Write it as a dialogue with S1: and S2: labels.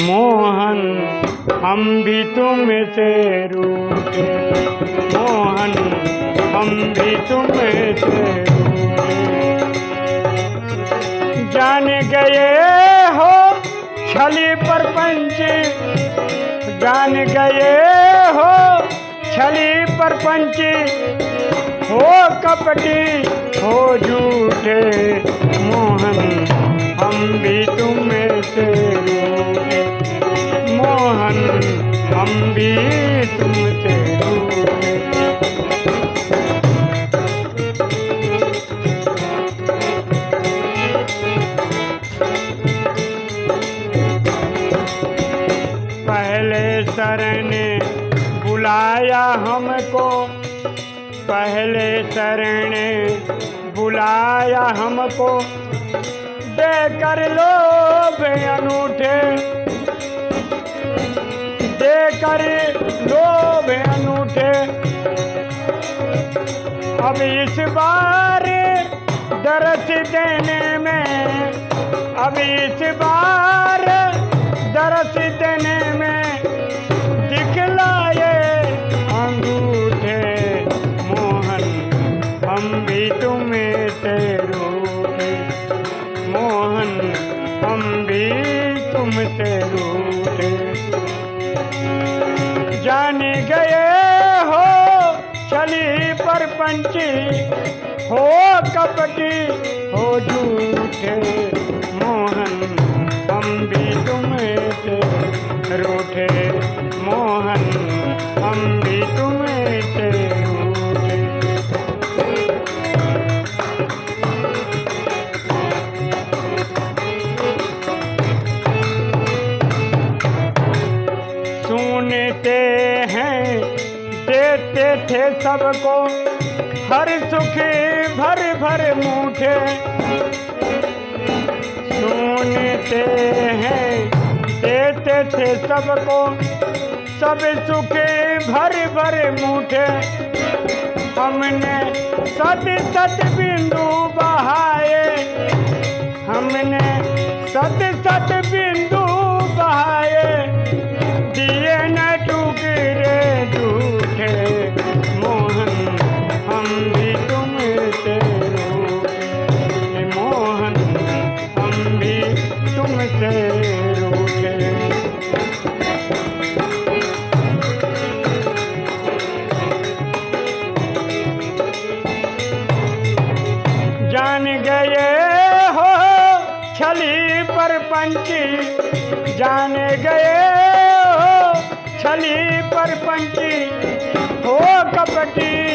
S1: मोहन, हम भी तुमसे रूठे। मोहन, हम भी तुमसे रूठे। जान गए हो छली पर पंची जान गए हो छली पर पंची हो कपटी, हो झूठे। मोहन, हम भी तुम्हें हम भी तुमसे पहले सर ने बुलाया हमको। पहले सर ने बुलाया हमको। देकर लोभ अनूठे देकर लोभ अनूठे। अब इस बार दरस देने में, अब इस बार दरस देने में दिखलाए अंगूठे मोहन, हम भी तुम्हें से रूठे मोहन, हम भी तुमसे पंची हो कपटी, हो झूठे, मोहन हम भी तुमसे रूठे मोहन हम भी तुमसे रूठे। सुनते हैं, देते थे सबको हर सुख, भर भर मुठे सुनते हैं, देते थे सबको। सब सुख, भर भर मुठे हमने सत सत बिंदु बहाए। हमने सत सत बिंदु पर जाने गए छली पर पंची हो कपटी।